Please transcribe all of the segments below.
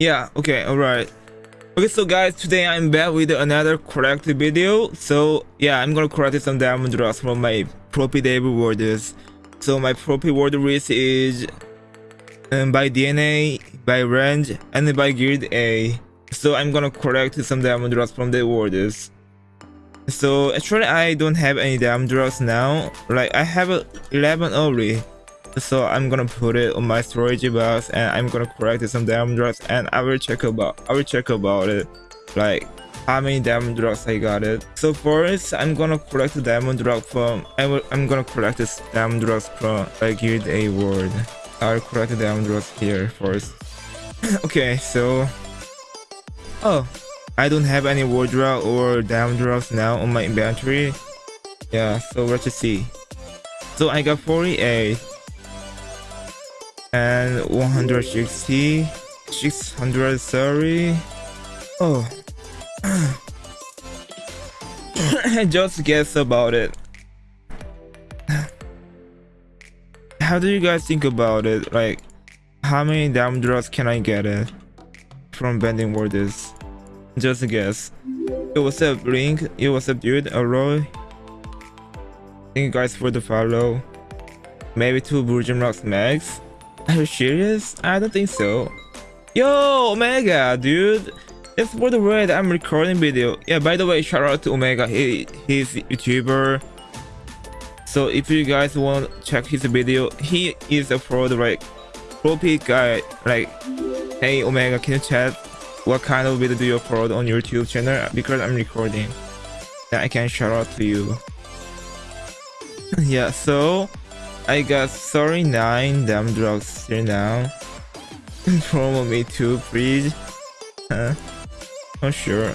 Yeah, okay, alright. Okay, so guys, today I'm back with another correct video. So yeah, I'm gonna correct some diamond drops from my Propi Dave rewards. So my Propi word list is um, by DNA, by range, and by guild A. So I'm gonna correct some diamond drops from the rewards. So actually I don't have any diamond drops now. Like I have 11 only so i'm gonna put it on my storage box and i'm gonna collect some diamond drops and i will check about i will check about it. Like how many diamond drops i got it. So first i'm gonna collect the diamond drop from I will, i'm gonna collect this diamond drops from a guild a word. I'll collect the diamond drops here first. Okay so oh i don't have any wardrobe or diamond drops now on my inventory. Yeah so let's see. So i got 48 and 160 630 oh. Just guess about it. How do you guys think about it? Like how many diamond drops can I get it from bending words just guess. It was a blink it was a dude a roy. Thank you guys for the follow. Maybe two virgin rocks max are you serious? I don't think so. Yo, Omega, dude. It's for the way that I'm recording video. Yeah, by the way, shout out to Omega. He he's YouTuber. So if you guys want to check his video, he is a pro like pro peak guy. Like, hey Omega, can you chat? What kind of video do you upload on your YouTube channel? Because I'm recording. Yeah, I can shout out to you. yeah, so I got 39 damn drugs here now. Promo me too, please. Huh? Oh sure.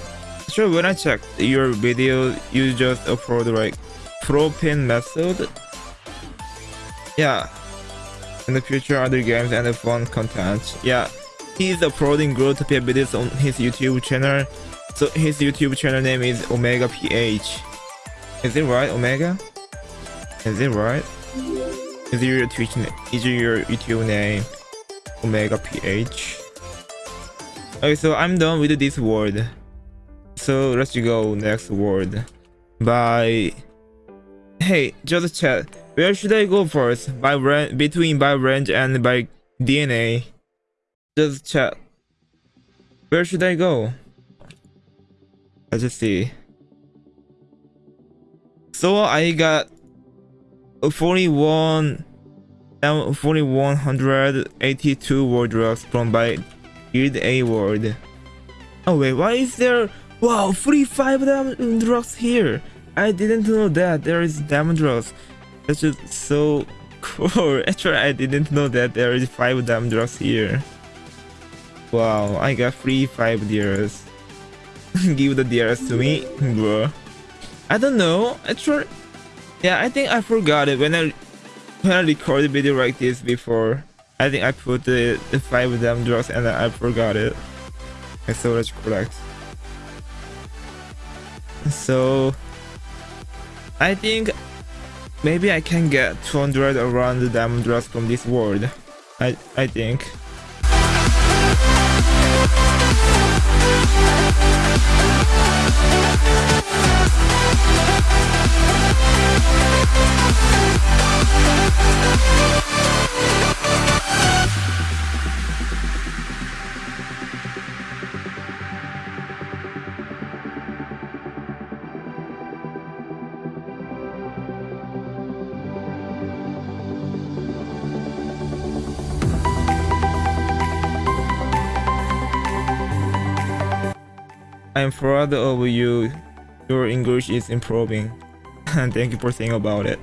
Sure, when I checked your video, you just upload like propane method. Yeah. In the future, other games and fun content. Yeah. He's uploading Growtopia videos on his YouTube channel. So his YouTube channel name is Omega PH. Is it right, Omega? Is it right? Is your Twitch name? Is your YouTube name Omega PH? Okay, so I'm done with this word. So let's go next word. By hey, just chat. Where should I go first? By range, between by range and by DNA. Just chat. Where should I go? Let's just see. So I got 41 4182 wardrobes from by Guild A Ward. Oh wait, why is there wow 45 diamond drops here? I didn't know that there is diamond drops. That's just so cool. Actually, I didn't know that there is five diamond drops here. Wow, I got three five deers. Give the deers to me, bro. I don't know. Actually, yeah, I think I forgot it when I when I recorded video like this before. I think I put the, the five them drugs and I forgot it. I so let's correct. So I think maybe I can get 200 around the diamond drugs from this world. I I think. I'm proud of you. Your English is improving. And thank you for saying about it.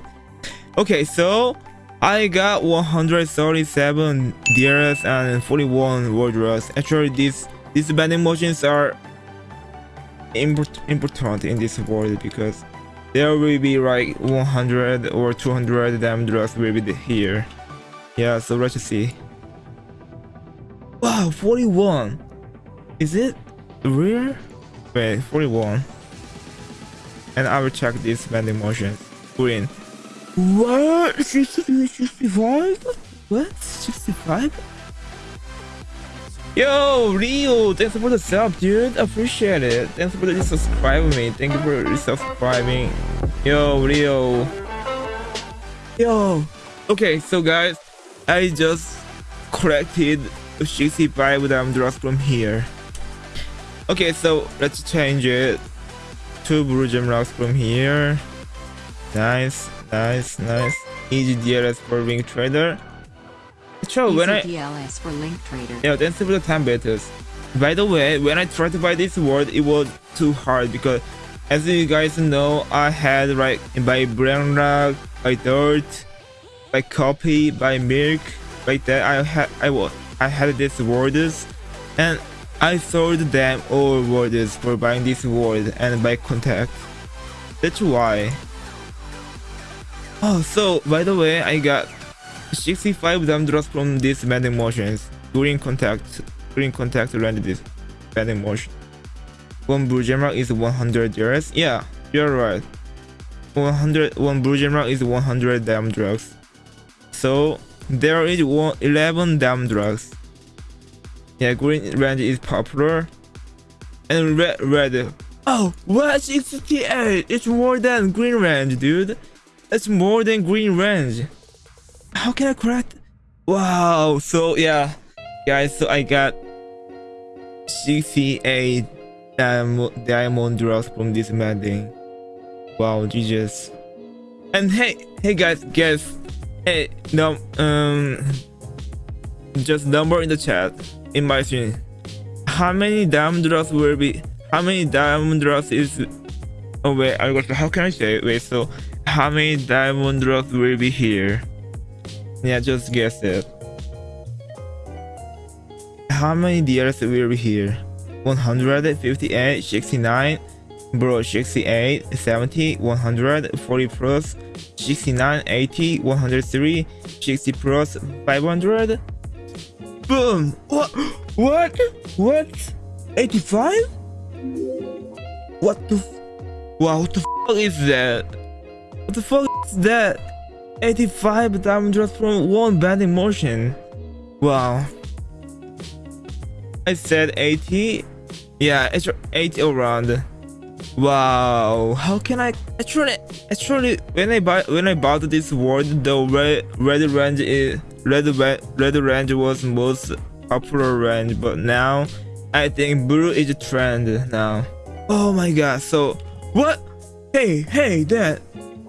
Okay, so I got 137 DRS and 41 wardrobes. Actually, these these bending motions are important in this world because there will be like 100 or 200 damn drugs will be here. Yeah, so let's see. Wow, 41. Is it rare? Wait, 41. And I will check this bending motion. Green. What? 65? What? 65? Yo, Leo, thanks for the sub, dude. Appreciate it. Thanks for the subscribing me. Thank you for subscribing. Yo, Leo. Yo. Okay, so guys, I just collected 65 diamond drops from here. Okay, so let's change it. Two blue gem rocks from here. Nice, nice, nice. Easy DLS for Ring Trader. So when I DLS for Link Trader. yeah, for the time battles. By the way, when I tried to buy this word, it was too hard because as you guys know, I had like by Brain Rock, by Dirt, by Copy, by Milk, like that. I had I was I had these words, and I sold them all words for buying this word and by contact. That's why. Oh, so by the way, I got 65 dumb drops from these bending motions. Green contact, green contact landed this bending motion. One blue gemma is 100 years. Yeah, you're right. 100 one blue gemma is 100 damn drugs. So there is one 11 damn drugs. Yeah, green range is popular. And red red. Oh, what 68? It's more than green range, dude. It's more than green range. How can I correct? Wow. So yeah, guys. So I got 68 diamond diamond drops from this meeting. Wow, Jesus. And hey, hey guys, guess. hey, no, um, just number in the chat in my screen. How many diamond drops will be? How many diamond drops is? Oh wait, I got. How can I say? It? Wait, so how many diamond drops will be here? Yeah, just guess it. How many DLS will be here? 158, 69, bro, 68, 70, 100, 40 plus, 69, 80, 103, 60 plus, 500. Boom! What? What? What? 85? What the? F wow, what the fuck is that? What the fuck is that? 85 diamond drops from one bending motion. Wow. I said 80. Yeah, it's 80 around. Wow. How can I actually actually when I buy when I bought this word the red red range is red red range was most popular range but now I think blue is a trend now. Oh my god. So what? Hey, hey, dad.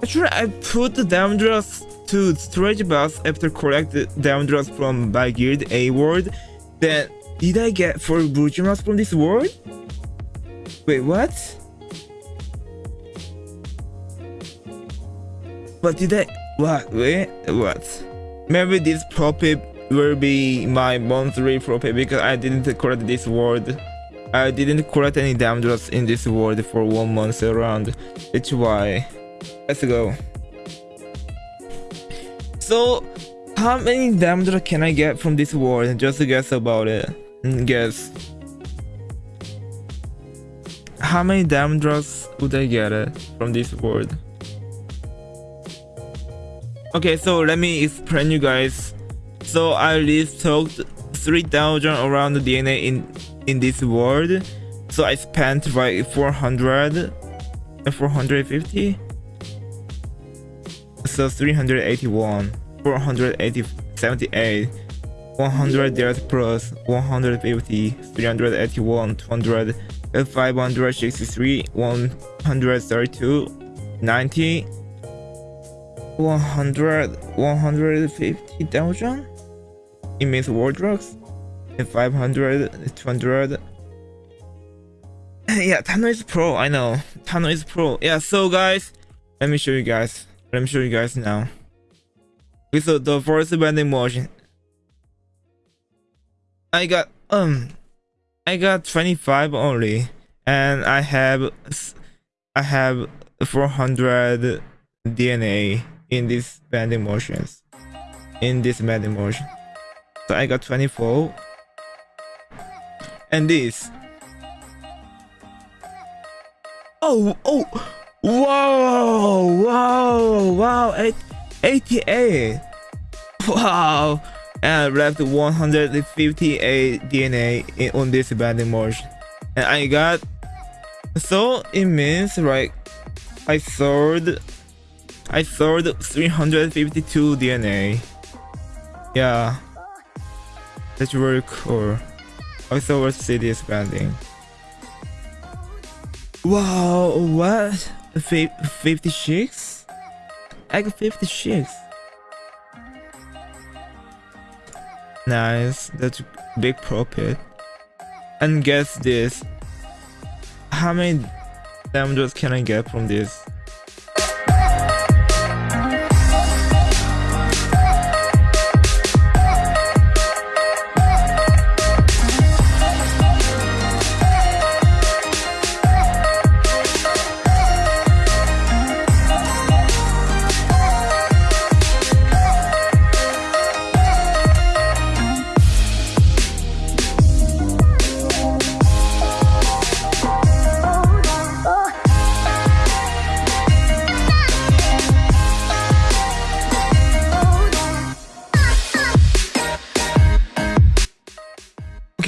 Actually, I put the diamond drops to storage box after collect the diamond from by guild A word. Then did I get four blue gems from this world? Wait, what? What did I? What? Wait, what? Maybe this profit will be my monthly profit because I didn't collect this world. I didn't collect any diamond drops in this world for one month around. That's why. Let's go. So, how many diamond drops can I get from this world? Just guess about it. Mm, Guess. How many diamond drops would I get from this world? Okay, so let me explain you guys. So I restocked 3000 around the DNA in in this world. So I spent like 400 450. So 381, 480, 78, 100 years plus 150, 381, 200, 563, 132, 90, 100, 150,000? It means wardrobes? And 500, 200. yeah, Tano is pro, I know. Tano is pro. Yeah, so guys, let me show you guys. Let me show you guys now. With the, the first bending motion. I got, um, I got 25 only. And I have, I have 400 DNA in these bending motions. In this bending motion. So I got 24. And this. Oh, oh, wow, wow, wow, eight, 88. Wow, and I left 158 DNA in, on this vending machine and I got so it means like I sold I sold 352 DNA yeah. That's very cool. Also what city is spending wow what? 56 I got 56 Nice, that's big profit. And guess this. How many damages can I get from this?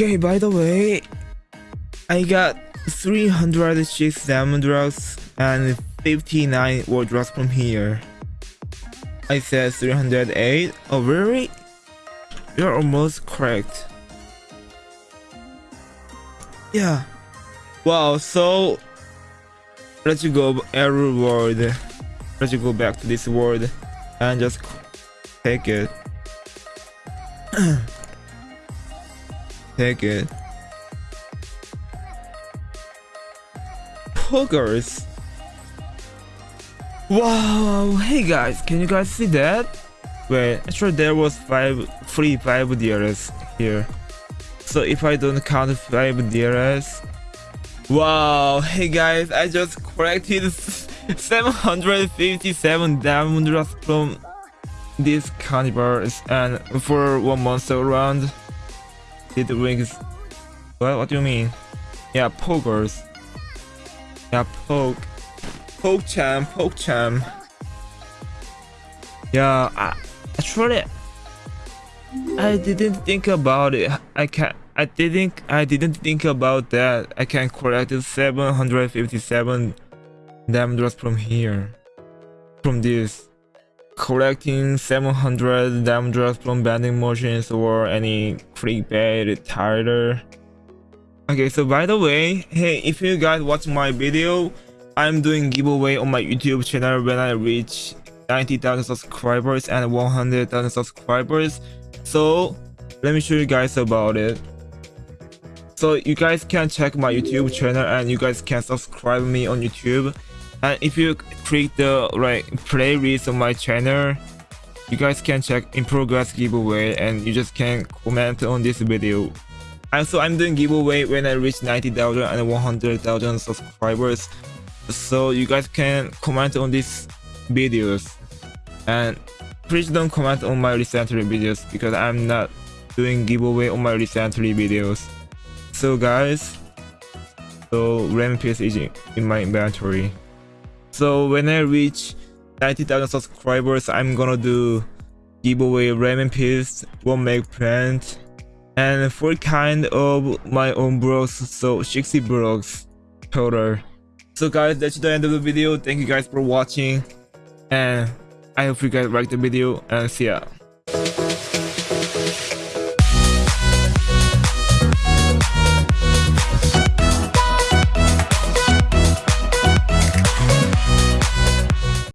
Okay, by the way, I got 306 diamond drugs and 59 war drugs from here. I said 308. Oh, really? You're almost correct. Yeah. Wow, so let's go every world. Let's go back to this world and just take it. Take it. Poggers. Wow, hey guys, can you guys see that? Wait, actually there was five free five DRS here. So if I don't count five DRS, wow, hey guys, I just collected 757 diamond from these carnivores and for one monster round. Did the rings... What? What do you mean? Yeah, pokers. Yeah, poke. Poke champ, poke champ. Yeah, I, actually, I didn't think about it. I can't. I didn't. I didn't think about that. I can collect 757 diamond from here, from this collecting 700 diamond from vending machines or any clickbait title. Okay, so by the way, hey, if you guys watch my video, I'm doing giveaway on my YouTube channel when I reach 90,000 subscribers and 100,000 subscribers. So let me show you guys about it. So you guys can check my YouTube channel and you guys can subscribe me on YouTube and if you click the right playlist on my channel you guys can check in progress giveaway and you just can comment on this video. Also i'm doing giveaway when i reach 90,000 and 100,000 subscribers. So you guys can comment on these videos. And please don't comment on my recently videos because i'm not doing giveaway on my recently videos. So guys so RAM Piece is in my inventory so when I reach 90,000 subscribers, I'm gonna do giveaway ramen piece, one make plant, and four kind of my own blocks, so 60 blocks total. So guys, that's the end of the video. Thank you guys for watching, and I hope you guys liked the video, and see ya.